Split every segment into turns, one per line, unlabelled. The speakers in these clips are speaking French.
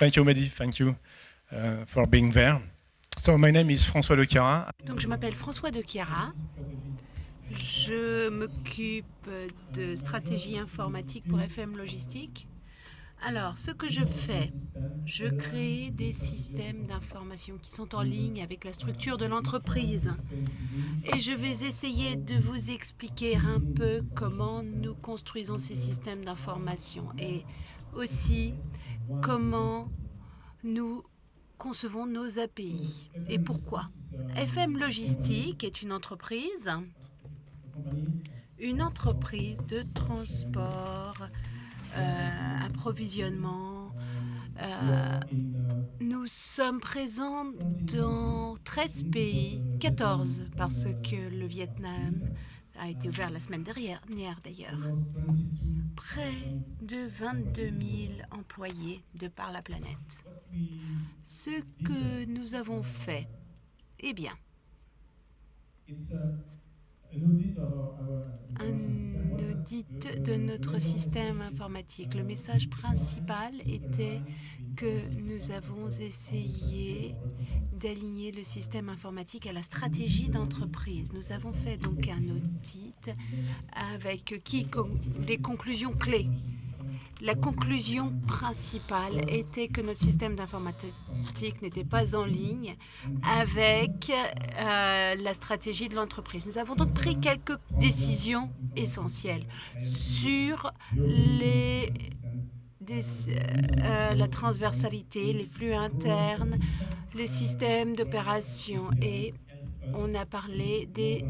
Thank you, Mehdi. Thank you uh, for being there. So my name is François de.
Donc je m'appelle François de Chiara. Je m'occupe de stratégie informatique pour FM Logistique. Alors, ce que je fais, je crée des systèmes d'information qui sont en ligne avec la structure de l'entreprise. Et je vais essayer de vous expliquer un peu comment nous construisons ces systèmes d'information et aussi comment nous concevons nos API et pourquoi. FM Logistique est une entreprise, une entreprise de transport, euh, approvisionnement. Euh, nous sommes présents dans 13 pays, 14 parce que le Vietnam a été ouvert la semaine dernière d'ailleurs. Près de 22 000 employés de par la planète. Ce que nous avons fait, eh bien, un audit de notre système informatique. Le message principal était que nous avons essayé d'aligner le système informatique à la stratégie d'entreprise. Nous avons fait donc un audit avec qui les conclusions clés la conclusion principale était que notre système d'informatique n'était pas en ligne avec euh, la stratégie de l'entreprise. Nous avons donc pris quelques décisions essentielles sur euh, la transversalité, les flux internes, les systèmes d'opération et on a parlé des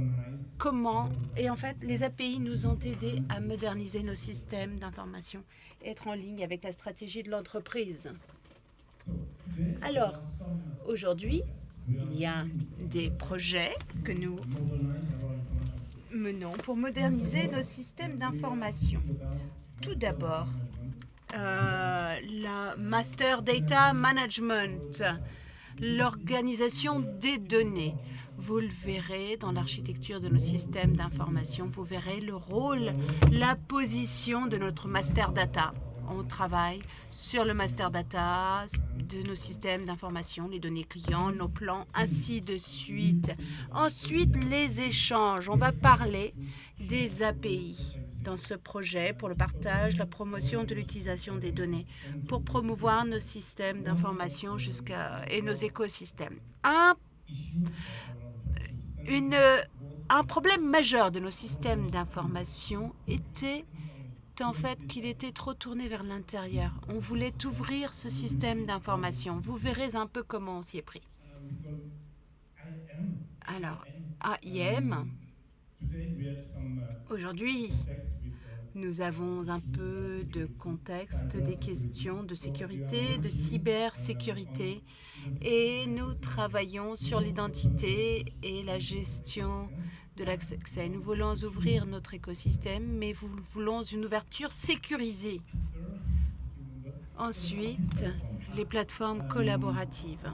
comment, et en fait, les API nous ont aidés à moderniser nos systèmes d'information être en ligne avec la stratégie de l'entreprise. Alors, aujourd'hui, il y a des projets que nous menons pour moderniser nos systèmes d'information. Tout d'abord, euh, la Master Data Management, l'organisation des données. Vous le verrez dans l'architecture de nos systèmes d'information. Vous verrez le rôle, la position de notre master data. On travaille sur le master data de nos systèmes d'information, les données clients, nos plans, ainsi de suite. Ensuite, les échanges. On va parler des API dans ce projet pour le partage, la promotion de l'utilisation des données, pour promouvoir nos systèmes d'information et nos écosystèmes. Un un problème majeur de nos systèmes d'information était en fait qu'il était trop tourné vers l'intérieur. On voulait ouvrir ce système d'information. Vous verrez un peu comment on s'y est pris. Alors, AIM, aujourd'hui, nous avons un peu de contexte, des questions de sécurité, de cybersécurité, et nous travaillons sur l'identité et la gestion de l'accès. Nous voulons ouvrir notre écosystème, mais nous voulons une ouverture sécurisée. Ensuite, les plateformes collaboratives.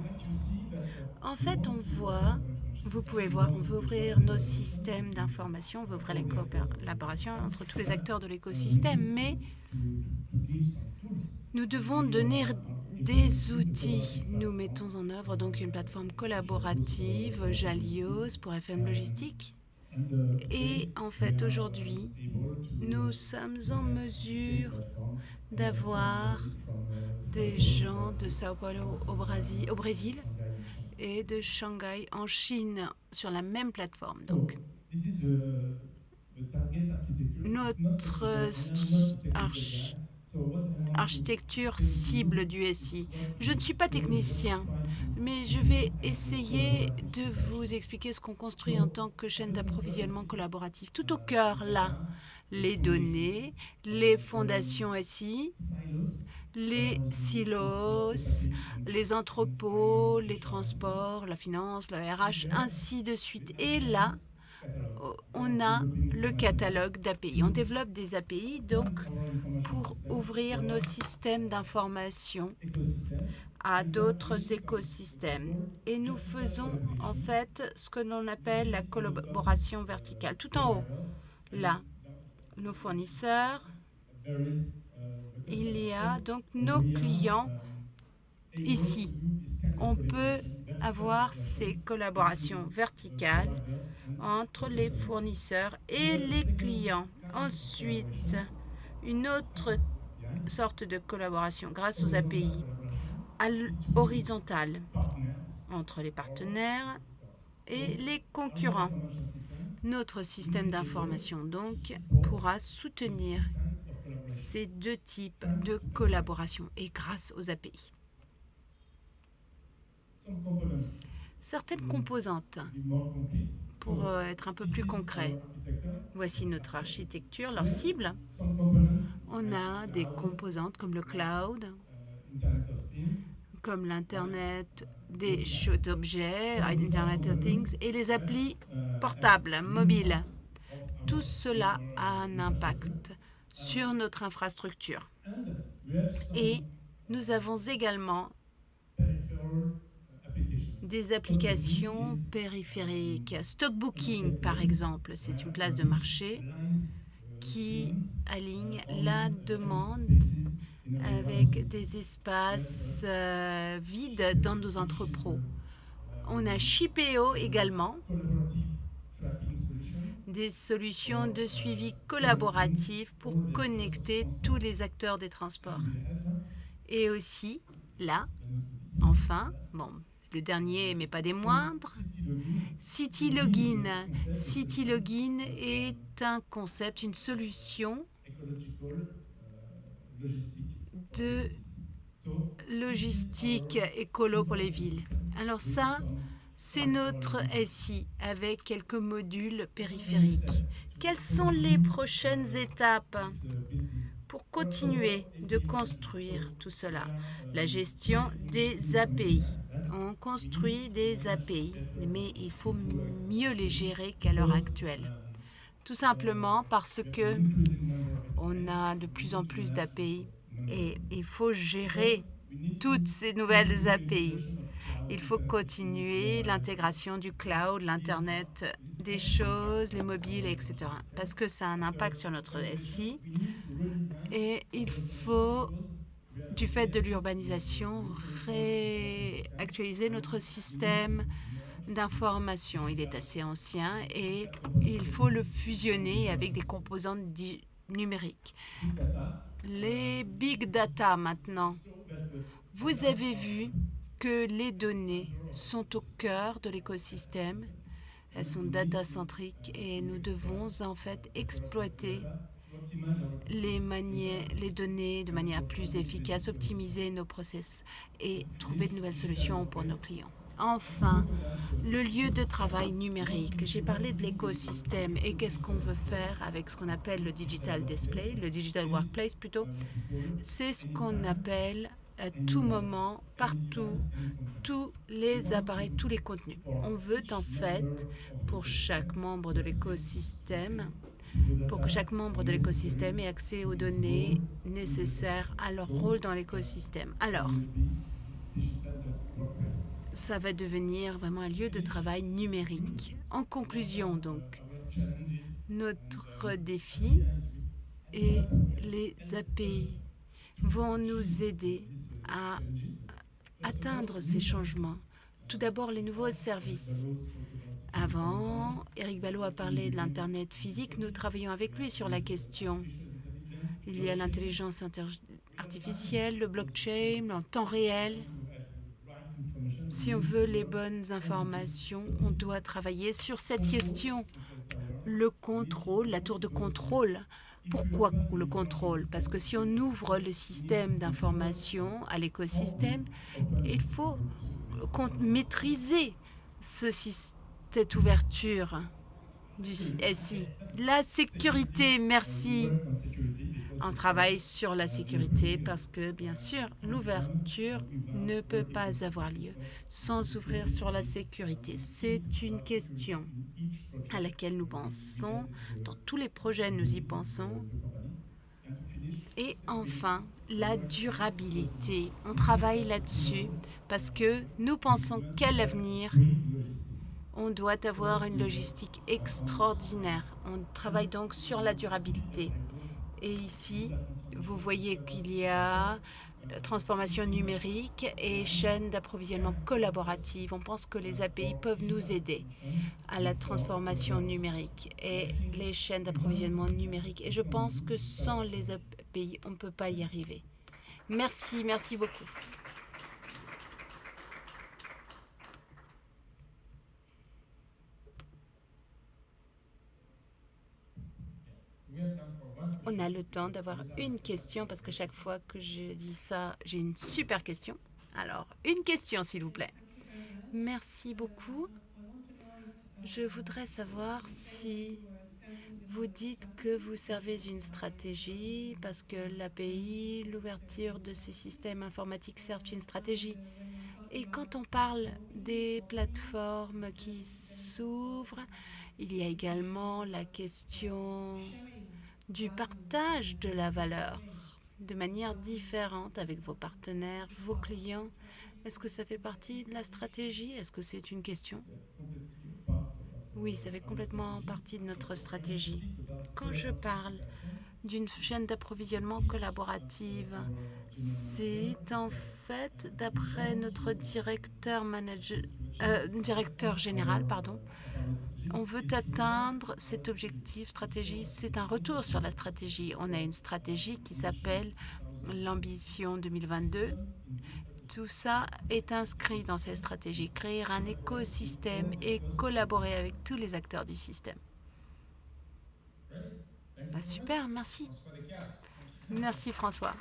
En fait, on voit vous pouvez voir, on veut ouvrir nos systèmes d'information, on veut ouvrir la collaboration entre tous les acteurs de l'écosystème, mais nous devons donner des outils. Nous mettons en œuvre donc une plateforme collaborative, Jalios, pour FM Logistique. Et en fait, aujourd'hui, nous sommes en mesure d'avoir des gens de Sao Paulo au Brésil et de Shanghai en Chine sur la même plateforme. Donc, notre architecture cible du SI. Je ne suis pas technicien, mais je vais essayer de vous expliquer ce qu'on construit en tant que chaîne d'approvisionnement collaboratif. Tout au cœur, là, les données, les fondations SI, les silos, les entrepôts, les transports, la finance, la RH, ainsi de suite. Et là, on a le catalogue d'API. On développe des API donc pour ouvrir nos systèmes d'information à d'autres écosystèmes. Et nous faisons en fait ce que l'on appelle la collaboration verticale. Tout en haut, là, nos fournisseurs, il y a donc nos clients ici, on peut avoir ces collaborations verticales entre les fournisseurs et les clients. Ensuite, une autre sorte de collaboration grâce aux API horizontale entre les partenaires et les concurrents. Notre système d'information, donc, pourra soutenir ces deux types de collaboration et grâce aux API. Certaines composantes, pour euh, être un peu plus concret, voici notre architecture, leur cible. On a des composantes comme le cloud, comme l'Internet des choses d'objets, Internet of Things, et les applis portables, mobiles. Tout cela a un impact sur notre infrastructure. Et nous avons également des applications périphériques. Stockbooking, par exemple, c'est une place de marché qui aligne la demande avec des espaces euh, vides dans nos entrepôts. On a Shipeo également, des solutions de suivi collaboratif pour connecter tous les acteurs des transports. Et aussi, là, enfin, bon, le dernier, mais pas des moindres, CityLogin. CityLogin est un concept, une solution de logistique écolo pour les villes. Alors ça, c'est notre SI avec quelques modules périphériques. Quelles sont les prochaines étapes pour continuer de construire tout cela? La gestion des API. On construit des API, mais il faut mieux les gérer qu'à l'heure actuelle. Tout simplement parce que on a de plus en plus d'API et il faut gérer toutes ces nouvelles API. Il faut continuer l'intégration du cloud, l'Internet des choses, les mobiles, etc. Parce que ça a un impact sur notre SI. Et il faut, du fait de l'urbanisation, réactualiser notre système d'information. Il est assez ancien et il faut le fusionner avec des composantes numériques. Les big data maintenant. Vous avez vu que les données sont au cœur de l'écosystème. Elles sont data-centriques et nous devons en fait exploiter les, les données de manière plus efficace, optimiser nos process et trouver de nouvelles solutions pour nos clients. Enfin, le lieu de travail numérique. J'ai parlé de l'écosystème et qu'est-ce qu'on veut faire avec ce qu'on appelle le digital display, le digital workplace plutôt. C'est ce qu'on appelle à tout moment, partout, tous les appareils, tous les contenus. On veut en fait, pour chaque membre de l'écosystème, pour que chaque membre de l'écosystème ait accès aux données nécessaires à leur rôle dans l'écosystème. Alors, ça va devenir vraiment un lieu de travail numérique. En conclusion, donc, notre défi et les API vont nous aider à atteindre ces changements. Tout d'abord, les nouveaux services. Avant, Eric Ballot a parlé de l'Internet physique. Nous travaillons avec lui sur la question. Il y a l'intelligence artificielle, le blockchain, en temps réel. Si on veut les bonnes informations, on doit travailler sur cette question. Le contrôle, la tour de contrôle. Pourquoi le contrôle? Parce que si on ouvre le système d'information à l'écosystème, il faut maîtriser ce, cette ouverture du SI. La sécurité, merci. On travaille sur la sécurité parce que, bien sûr, l'ouverture ne peut pas avoir lieu sans ouvrir sur la sécurité. C'est une question à laquelle nous pensons. Dans tous les projets, nous y pensons. Et enfin, la durabilité. On travaille là-dessus parce que nous pensons qu'à l'avenir, on doit avoir une logistique extraordinaire. On travaille donc sur la durabilité. Et ici, vous voyez qu'il y a transformation numérique et chaîne d'approvisionnement collaborative. On pense que les API peuvent nous aider à la transformation numérique et les chaînes d'approvisionnement numérique. Et je pense que sans les API, on ne peut pas y arriver. Merci, merci beaucoup. On a le temps d'avoir une question parce que chaque fois que je dis ça, j'ai une super question. Alors, une question, s'il vous plaît. Merci beaucoup. Je voudrais savoir si vous dites que vous servez une stratégie parce que l'API, l'ouverture de ces systèmes informatiques servent une stratégie. Et quand on parle des plateformes qui s'ouvrent, il y a également la question du partage de la valeur de manière différente avec vos partenaires, vos clients. Est-ce que ça fait partie de la stratégie? Est-ce que c'est une question? Oui, ça fait complètement partie de notre stratégie. Quand je parle d'une chaîne d'approvisionnement collaborative, c'est en fait, d'après notre directeur, manager, euh, directeur général, pardon, on veut atteindre cet objectif stratégie. C'est un retour sur la stratégie. On a une stratégie qui s'appelle l'ambition 2022. Tout ça est inscrit dans cette stratégie. Créer un écosystème et collaborer avec tous les acteurs du système. Bah, super, merci. Merci François.